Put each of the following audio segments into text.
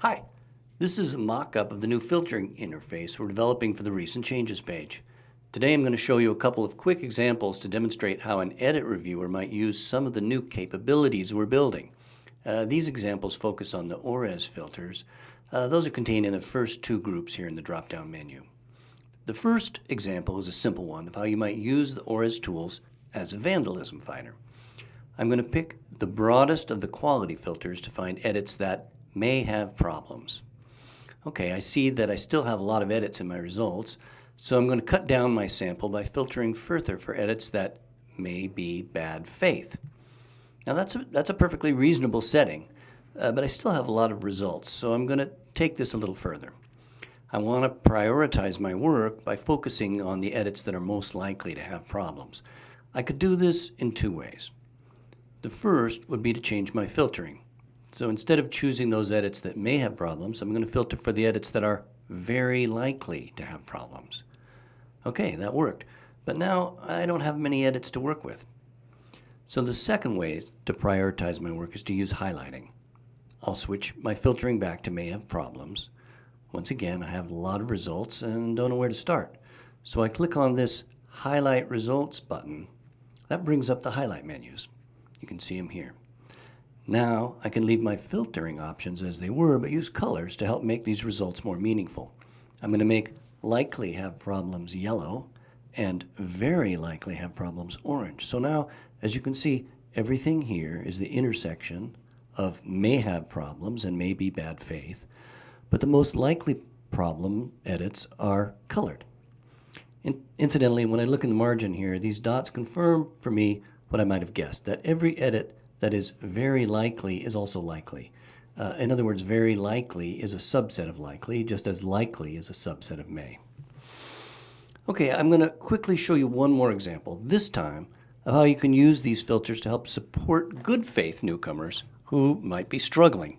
Hi, this is a mock-up of the new filtering interface we're developing for the Recent Changes page. Today I'm going to show you a couple of quick examples to demonstrate how an edit reviewer might use some of the new capabilities we're building. Uh, these examples focus on the ORES filters. Uh, those are contained in the first two groups here in the drop-down menu. The first example is a simple one of how you might use the ORES tools as a vandalism finder. I'm going to pick the broadest of the quality filters to find edits that may have problems. Okay, I see that I still have a lot of edits in my results, so I'm going to cut down my sample by filtering further for edits that may be bad faith. Now that's a, that's a perfectly reasonable setting, uh, but I still have a lot of results, so I'm going to take this a little further. I want to prioritize my work by focusing on the edits that are most likely to have problems. I could do this in two ways. The first would be to change my filtering. So instead of choosing those edits that may have problems, I'm going to filter for the edits that are very likely to have problems. Okay, that worked. But now I don't have many edits to work with. So the second way to prioritize my work is to use highlighting. I'll switch my filtering back to may have problems. Once again, I have a lot of results and don't know where to start. So I click on this Highlight Results button. That brings up the highlight menus. You can see them here. Now I can leave my filtering options as they were, but use colors to help make these results more meaningful. I'm going to make likely have problems yellow and very likely have problems orange. So now, as you can see, everything here is the intersection of may have problems and may be bad faith, but the most likely problem edits are colored. In incidentally, when I look in the margin here, these dots confirm for me what I might have guessed, that every edit that is very likely is also likely. Uh, in other words, very likely is a subset of likely, just as likely is a subset of may. Okay, I'm going to quickly show you one more example, this time of how you can use these filters to help support good faith newcomers who might be struggling.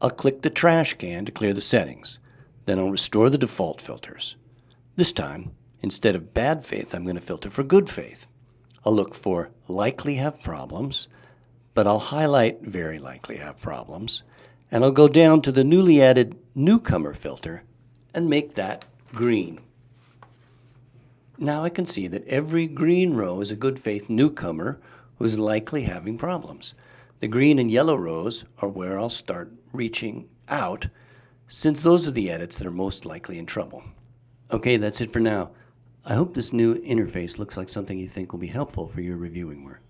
I'll click the trash can to clear the settings. Then I'll restore the default filters. This time, instead of bad faith, I'm going to filter for good faith. I'll look for likely have problems, but I'll highlight very likely have problems, and I'll go down to the newly added newcomer filter and make that green. Now I can see that every green row is a good faith newcomer who's likely having problems. The green and yellow rows are where I'll start reaching out since those are the edits that are most likely in trouble. Okay, that's it for now. I hope this new interface looks like something you think will be helpful for your reviewing work.